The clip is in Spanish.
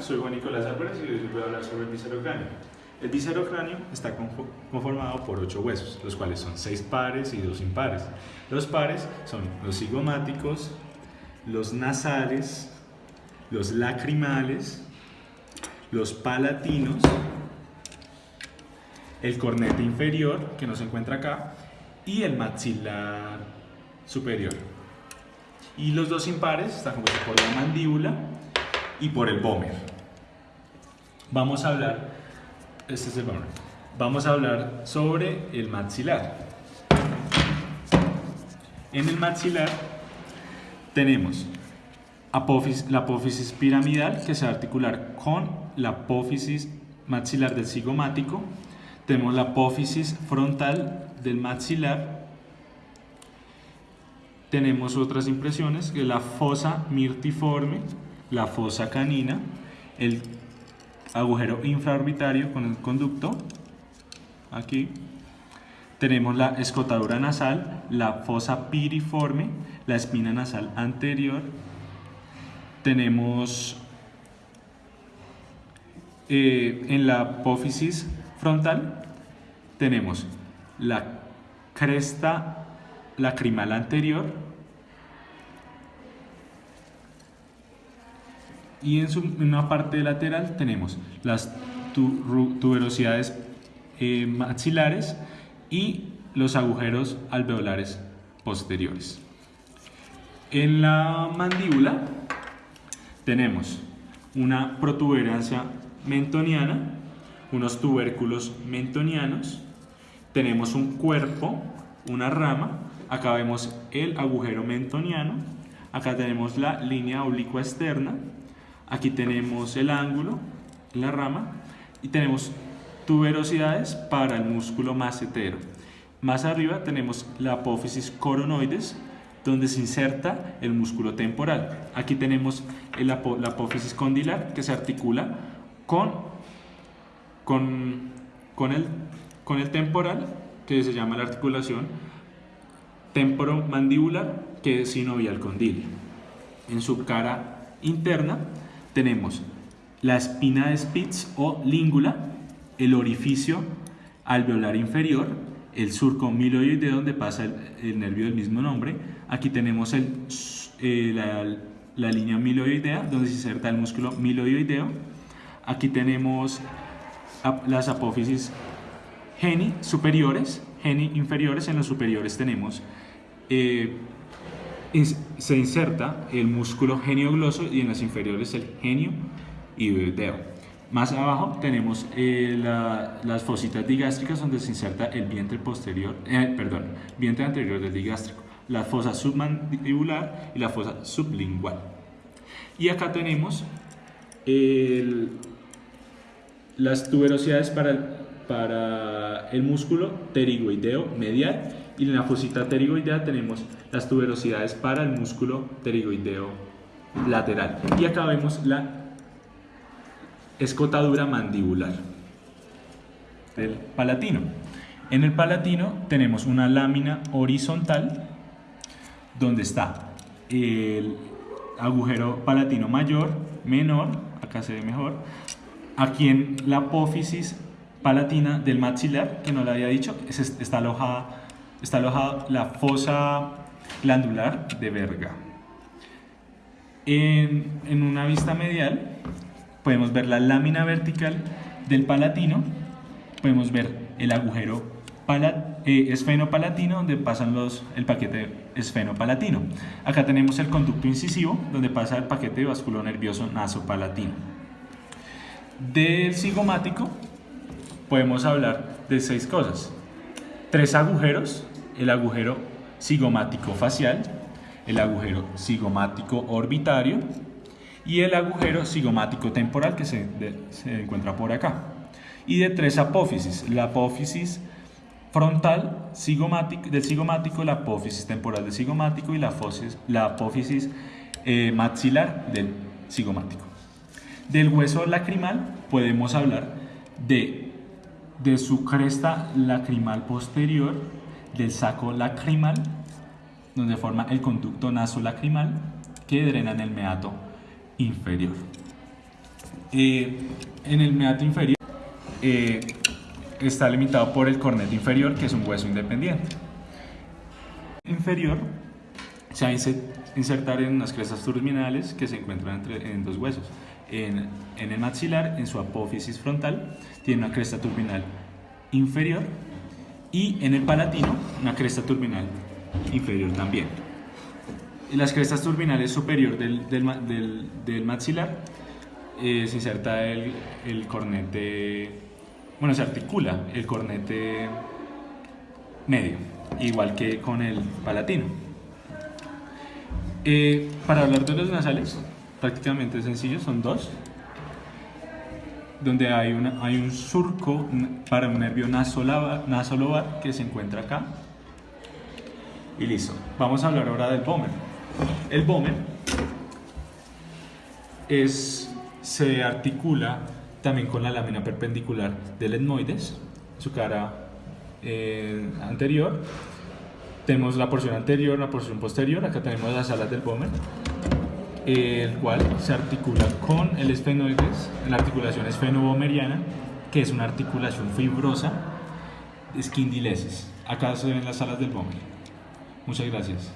Soy Juan Nicolás Álvarez y hoy voy a hablar sobre el viscerocráneo. El viscerocráneo está confo- conformado por ocho huesos, los cuales son seis pares y dos impares. Los pares son los cigomáticos, los nasales, los lacrimales, los palatinos, el cornete inferior, que no se encuentra acá, y el maxilar superior. Y los dos impares están compuestos por la mandíbula y por el vómer. Vamos a hablar, este es el. Vamos a hablar sobre el maxilar. En el maxilar tenemos la apófisis piramidal que se va a articular con la apófisis maxilar del cigomático. Tenemos la apófisis frontal del maxilar tenemos otras impresiones, que es la fosa mirtiforme, la fosa canina, el agujero infraorbitario con el conducto, aquí. Tenemos la escotadura nasal, la fosa piriforme, la espina nasal anterior. Tenemos eh, en la apófisis frontal, tenemos la cresta lacrimal anterior y en, su, en una parte lateral tenemos las tu- tuberosidades eh, maxilares y los agujeros alveolares posteriores. En la mandíbula tenemos una protuberancia mentoniana, unos tubérculos mentonianos, tenemos un cuerpo, una rama, acá vemos el agujero mentoniano, acá tenemos la línea oblicua externa, aquí tenemos el ángulo, la rama, y tenemos tuberosidades para el músculo macetero. Más arriba tenemos la apófisis coronoides, donde se inserta el músculo temporal. Aquí tenemos el la apófisis condilar, que se articula con, con, con, el, con el temporal, que se llama la articulación temporomandibular, que es sinovial condilio. En su cara interna tenemos la espina de Spitz o língula, el orificio alveolar inferior, el surco miloideo donde pasa el, el nervio del mismo nombre. Aquí tenemos el, eh, la, la línea miloidea donde se inserta el músculo miloideo. Aquí tenemos las apófisis geni superiores, geni inferiores. En los superiores tenemos eh, se inserta el músculo geniogloso y en las inferiores el genio idoideo. Más abajo tenemos eh, la- las fositas digástricas donde se inserta el vientre posterior, eh, perdón, vientre anterior del digástrico, la fosa submandibular y la fosa sublingual. Y acá tenemos las tuberosidades para el, para el músculo pterigoideo medial y en la fosita pterigoidea tenemos las tuberosidades para el músculo pterigoideo lateral. Y acá vemos la escotadura mandibular del palatino. En el palatino tenemos una lámina horizontal donde está el agujero palatino mayor, menor, acá se ve mejor, aquí en la apófisis palatina del maxilar, que no le había dicho, es- está alojada, está alojada la fosa glandular de Verga. En, en una vista medial podemos ver la lámina vertical del palatino, podemos ver el agujero eh, esfenopalatino donde pasan los, el paquete esfenopalatino. Acá tenemos el conducto incisivo donde pasa el paquete vasculonervioso nasopalatino. Del cigomático podemos hablar de seis cosas. Tres agujeros, el agujero cigomático facial, el agujero cigomático orbitario y el agujero cigomático temporal que se, se encuentra por acá. Y de tres apófisis, la apófisis frontal cigomático, del cigomático, la apófisis temporal del cigomático y la, fosis- la apófisis eh, maxilar del cigomático. Del hueso lacrimal podemos hablar de, de su cresta lacrimal posterior, del saco lacrimal, donde forma el conducto nasolacrimal que drena en el meato inferior. Eh, en el meato inferior eh, está limitado por el corneto inferior, que es un hueso independiente. Inferior se va a insertar en unas crestas terminales que se encuentran entre, en dos huesos. En, en, el maxilar, en su apófisis frontal, tiene una cresta turbinal inferior y en el palatino una cresta turbinal inferior también. En las crestas turbinales superior del, del, del, maxilar eh, se inserta el, el cornete, bueno, se articula el cornete medio, igual que con el palatino. Eh, para hablar de los nasales, prácticamente sencillo, son dos, donde hay, un surco para un nervio nasolobar que se encuentra acá. Y listo. Vamos a hablar ahora del pomen. El pomen es, se articula también con la lámina perpendicular del etmoides, su cara eh, anterior. Tenemos la porción anterior, la porción posterior, acá tenemos las alas del pomen el cual se articula con el esfenoides, la articulación esfenobomeriana, que es una articulación fibrosa, esquindilesis. Acá se ven las alas del pómel. Muchas gracias.